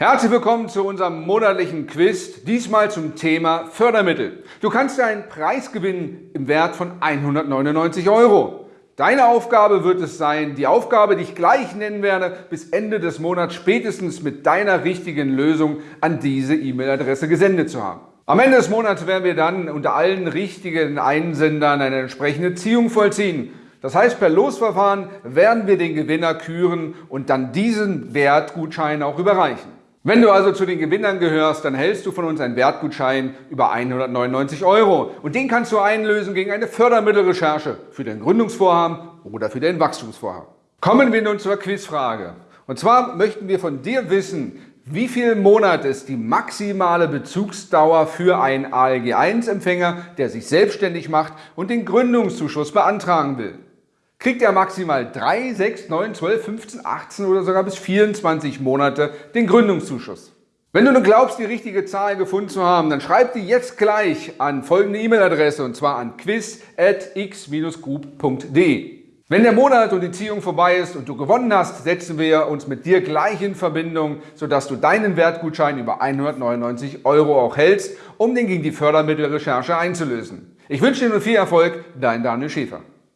Herzlich willkommen zu unserem monatlichen Quiz, diesmal zum Thema Fördermittel. Du kannst einen Preis gewinnen im Wert von 199 Euro. Deine Aufgabe wird es sein, die Aufgabe, die ich gleich nennen werde, bis Ende des Monats spätestens mit deiner richtigen Lösung an diese E-Mail-Adresse gesendet zu haben. Am Ende des Monats werden wir dann unter allen richtigen Einsendern eine entsprechende Ziehung vollziehen. Das heißt, per Losverfahren werden wir den Gewinner küren und dann diesen Wertgutschein auch überreichen. Wenn du also zu den Gewinnern gehörst, dann hältst du von uns einen Wertgutschein über 199 Euro und den kannst du einlösen gegen eine Fördermittelrecherche für dein Gründungsvorhaben oder für dein Wachstumsvorhaben. Kommen wir nun zur Quizfrage. Und zwar möchten wir von dir wissen, wie viel Monat ist die maximale Bezugsdauer für einen ALG-1-Empfänger, der sich selbstständig macht und den Gründungszuschuss beantragen will? Kriegt er maximal 3, 6, 9, 12, 15, 18 oder sogar bis 24 Monate den Gründungszuschuss. Wenn du nun glaubst, die richtige Zahl gefunden zu haben, dann schreib die jetzt gleich an folgende E-Mail-Adresse und zwar an quiz.x-group.de. Wenn der Monat und die Ziehung vorbei ist und du gewonnen hast, setzen wir uns mit dir gleich in Verbindung, sodass du deinen Wertgutschein über 199 Euro auch hältst, um den gegen die Fördermittelrecherche einzulösen. Ich wünsche dir nun viel Erfolg, dein Daniel Schäfer.